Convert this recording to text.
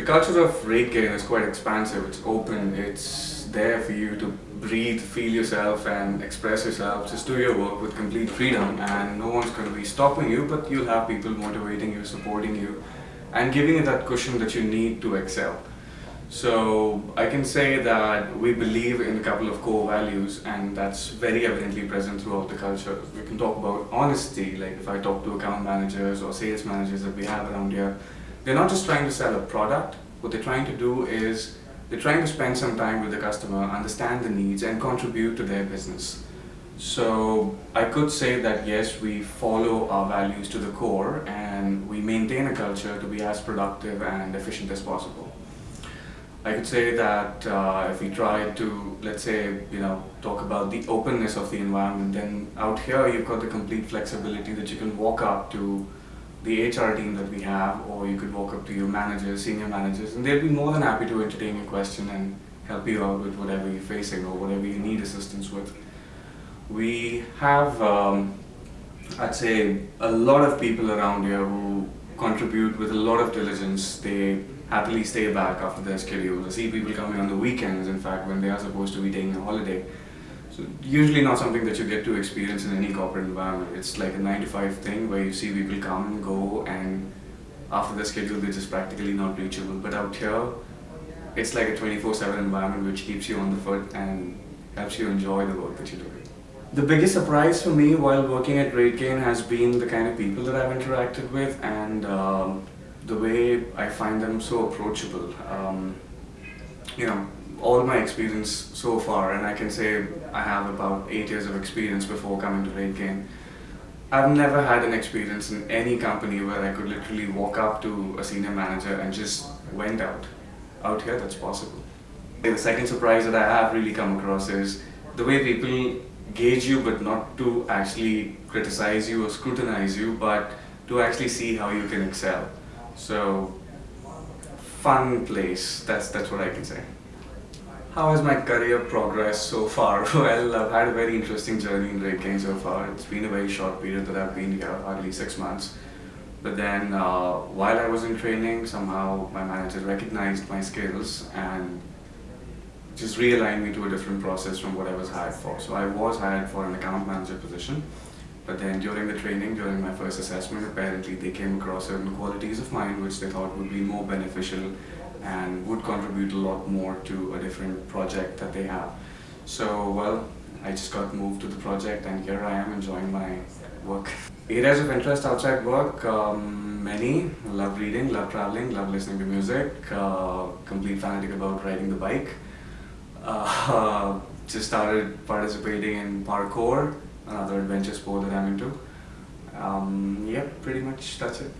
The culture of RateGain is quite expansive, it's open, it's there for you to breathe, feel yourself and express yourself, just do your work with complete freedom and no one's going to be stopping you but you'll have people motivating you, supporting you and giving you that cushion that you need to excel. So I can say that we believe in a couple of core values and that's very evidently present throughout the culture. We can talk about honesty, like if I talk to account managers or sales managers that we have around here, they're not just trying to sell a product, what they're trying to do is they're trying to spend some time with the customer, understand the needs and contribute to their business. So I could say that yes, we follow our values to the core and we maintain a culture to be as productive and efficient as possible. I could say that uh, if we try to, let's say, you know, talk about the openness of the environment, then out here you've got the complete flexibility that you can walk up to the HR team that we have, or you could walk up to your managers, senior managers, and they'll be more than happy to entertain your question and help you out with whatever you're facing or whatever you need assistance with. We have, um, I'd say, a lot of people around here who contribute with a lot of diligence. They happily stay back after their schedule. I see people coming on the weekends, in fact, when they are supposed to be taking a holiday. So usually not something that you get to experience in any corporate environment. It's like a 9 to 5 thing where you see people come and go and after their schedule they're just practically not reachable. But out here, it's like a 24-7 environment which keeps you on the foot and helps you enjoy the work that you're doing. The biggest surprise for me while working at RateGain has been the kind of people that I've interacted with and um, the way I find them so approachable. Um, you know, all my experience so far, and I can say I have about eight years of experience before coming to RateGain. I've never had an experience in any company where I could literally walk up to a senior manager and just went out. Out here, that's possible. The second surprise that I have really come across is the way people gauge you but not to actually criticize you or scrutinize you but to actually see how you can excel. So, fun place, that's, that's what I can say. How has my career progressed so far? Well, I've had a very interesting journey in RateGain so far. It's been a very short period that I've been here, hardly six months. But then, uh, while I was in training, somehow my manager recognized my skills and just realigned me to a different process from what I was hired for. So I was hired for an account manager position. But then during the training, during my first assessment, apparently they came across certain qualities of mine which they thought would be more beneficial and would contribute a lot more to a different project that they have. So, well, I just got moved to the project and here I am enjoying my work. Areas of interest outside work, um, many. Love reading, love traveling, love listening to music, uh, complete fanatic about riding the bike. Uh, just started participating in parkour, another adventure sport that I'm into. Um, yeah, pretty much that's it.